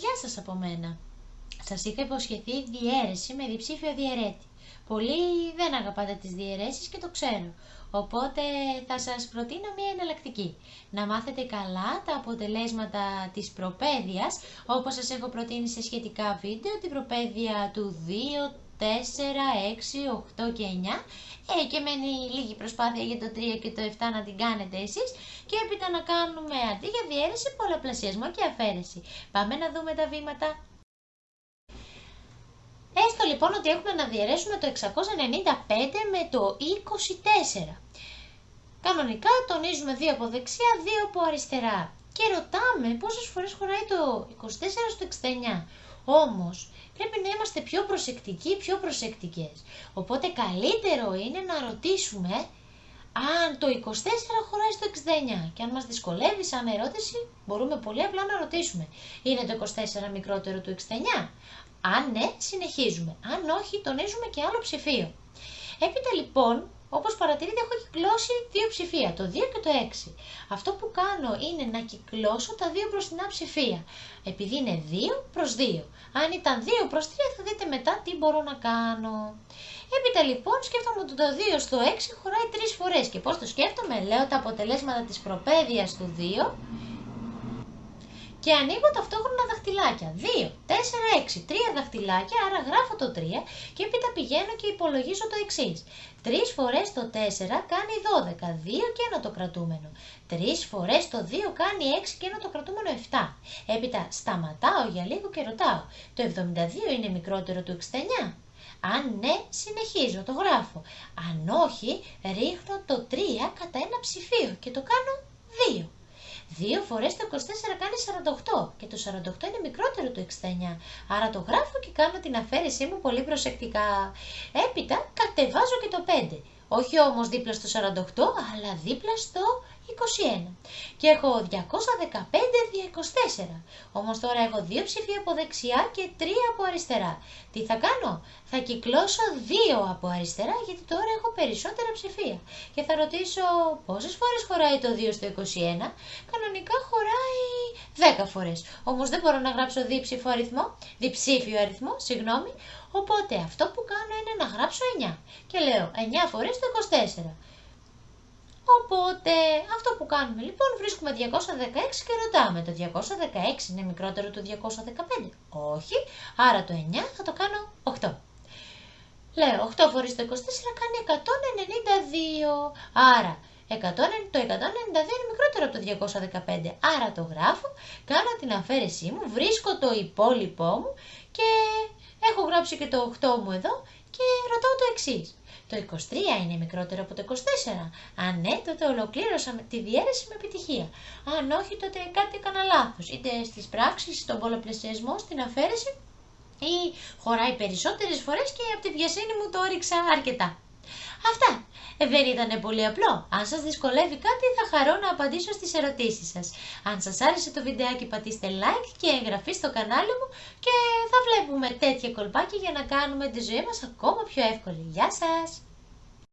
Γεια σας από μένα. Σας είχα υποσχεθεί διαίρεση με διψήφιο διαιρέτη. Πολλοί δεν αγαπάτε τις διαιρέσεις και το ξέρω. Οπότε θα σας προτείνω μια εναλλακτική. Να μάθετε καλά τα αποτελέσματα της προπαίδειας, όπως σας έχω προτείνει σε σχετικά βίντεο, την προπαίδεια του 2, 4, 6, 8 και 9 ε, και μένει λίγη προσπάθεια για το 3 και το 7 να την κάνετε εσείς και έπειτα να κάνουμε αντί για διαίρεση πολλαπλασιασμό και αφαίρεση. Πάμε να δούμε τα βήματα. Έστω λοιπόν ότι έχουμε να διαιρέσουμε το 695 με το 24. Κανονικά τονίζουμε 2 από δεξιά, 2 από αριστερά. Και ρωτάμε πόσες φορές χωράει το 24 στο 69. Όμως πρέπει να είμαστε πιο προσεκτικοί, πιο προσεκτικές. Οπότε καλύτερο είναι να ρωτήσουμε αν το 24 χωράει στο 69 και αν μας δυσκολεύει σαν ερώτηση μπορούμε πολύ απλά να ρωτήσουμε είναι το 24 μικρότερο του 69 αν ναι συνεχίζουμε. Αν όχι τονίζουμε και άλλο ψηφίο. Έπειτα λοιπόν όπως παρατηρείτε έχω κυκλώσει δύο ψηφία, το 2 και το 6. Αυτό που κάνω είναι να κυκλώσω τα δύο μπροστινά ψηφία, επειδή είναι 2 προς 2. Αν ήταν 2 προς 3 θα δείτε μετά τι μπορώ να κάνω. Έπειτα λοιπόν σκέφτομαι ότι το 2 στο 6 χωράει 3 φορές και πώς το σκέφτομαι, λέω τα αποτελέσματα της προπαίδειας του 2 και ανοίγω ταυτόχρονα δαχτυλάκια. 2, 4, 6, 3 δαχτυλάκια, άρα γράφω το 3 και έπειτα πηγαίνω και υπολογίζω το εξής. 3 φορές το 4 κάνει 12, 2 και ένα το κρατούμενο. 3 φορές το 2 κάνει 6 και ένα το κρατούμενο 7. Έπειτα σταματάω για λίγο και ρωτάω, το 72 είναι μικρότερο του 69. Αν ναι, συνεχίζω, το γράφω. Αν όχι, ρίχνω το 3 κατά ένα ψηφίο και το κάνω 2. 2 φορές το 24 κάνει 48 και το 48 είναι μικρότερο του 69. Άρα το γράφω και κάνω την αφαίρεσή μου πολύ προσεκτικά. Έπειτα κατεβάζω και το 5. Όχι όμως δίπλα στο 48, αλλά δίπλα στο 21. Και έχω 215 δια 24. Όμως τώρα έχω δύο ψηφία από δεξιά και τρία από αριστερά. Τι θα κάνω; Θα κυκλώσω δύο από αριστερά γιατί τώρα έχω περισσότερα ψηφία. Και θα ρωτήσω πόσες φορές χωράει το 2 στο 21. Κανονικά χωράει 10 φορές. Όμως δεν μπορώ να γράψω διψήφιο αριθμό, διψήφιο αριθμό, συγγνώμη. Οπότε αυτό που κάνω είναι να γράψω 9. Και λέω 9 φορές το 24. Οπότε αυτό που κάνουμε λοιπόν βρίσκουμε 216 και ρωτάμε το 216 είναι μικρότερο του 215. Όχι, άρα το 9 θα το κάνω 8. Λέω 8 φορές το 24 κάνει 192. Άρα 100, το 192 είναι μικρότερο από το 215. Άρα το γράφω, κάνω την αφαίρεσή μου, βρίσκω το υπόλοιπό μου και έχω γράψει και το 8 μου εδώ και ρωτάω το εξής. Το 23 είναι μικρότερο από το 24. Αν ναι, τότε ολοκλήρωσα τη διαίρεση με επιτυχία. Αν όχι, τότε κάτι έκανα λάθος. Είτε στις πράξεις, στον πολλαπλασιασμό, στην αφαίρεση ή χωράει περισσότερες φορές και από τη βιασύνη μου το έριξα αρκετά. Αυτά. Ε, δεν ήταν πολύ απλό. Αν σας δυσκολεύει κάτι θα χαρώ να απαντήσω στις ερωτήσεις σας. Αν σας άρεσε το βιντεάκι πατήστε like και εγγραφή στο κανάλι μου και θα βλέπουμε τέτοια κολπάκια για να κάνουμε τη ζωή μας ακόμα πιο εύκολη. Γεια σας!